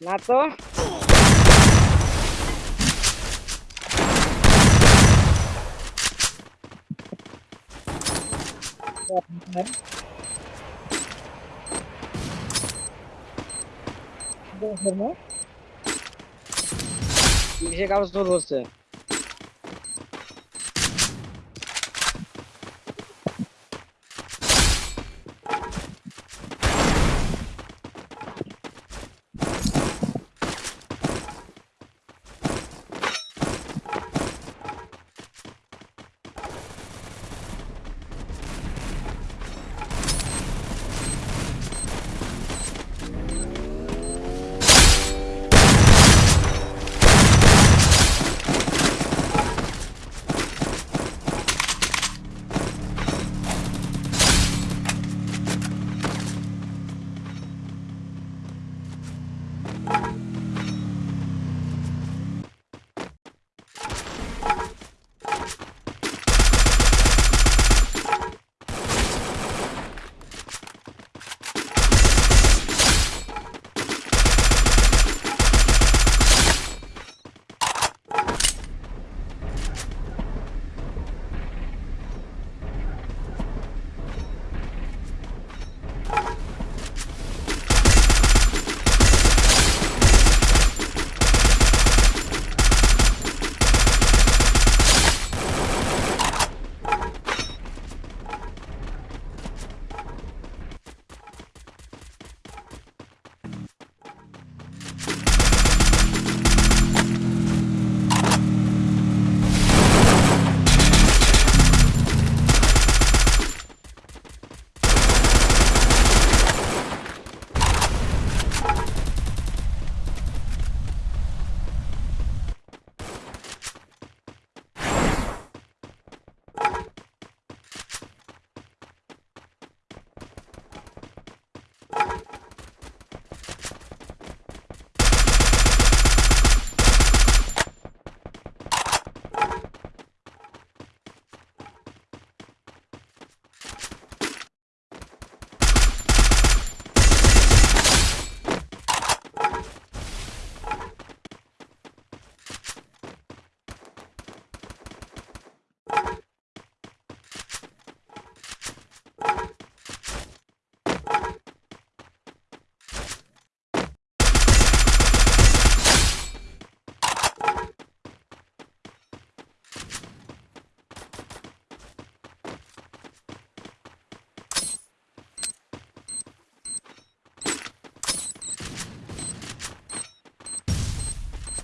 ना तो में पीछे का दोस्त है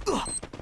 うっ。